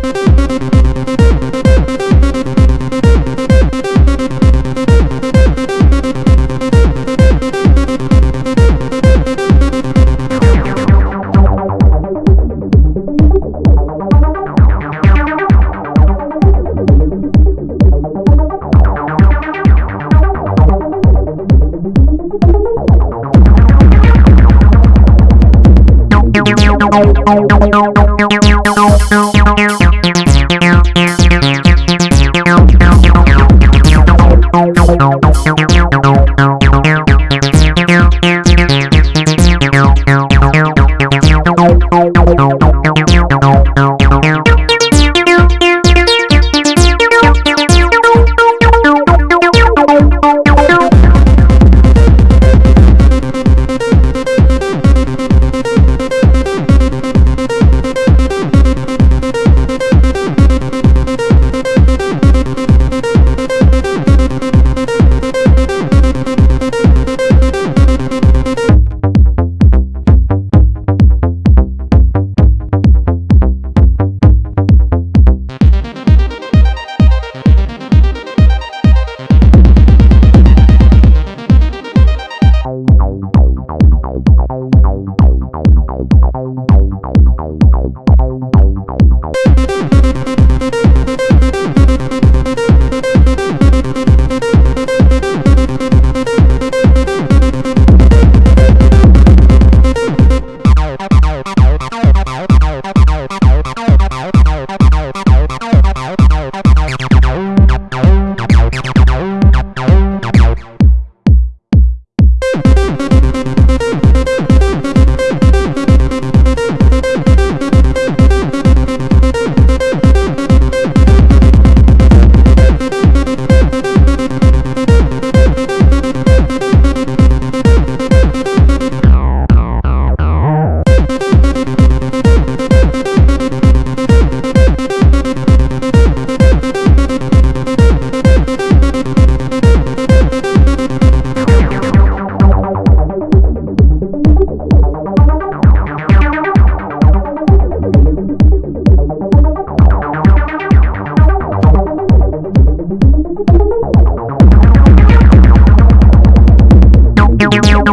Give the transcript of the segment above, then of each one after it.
Thank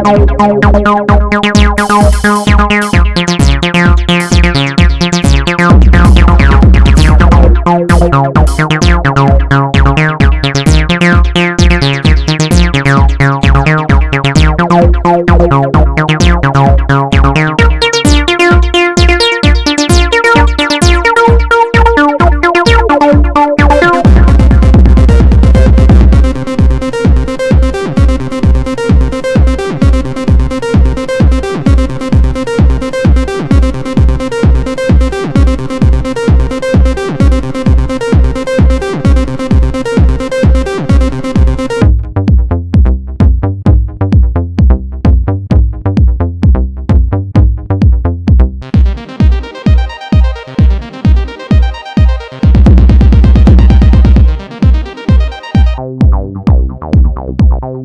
đâu đâu đâu đâu đâu Bye.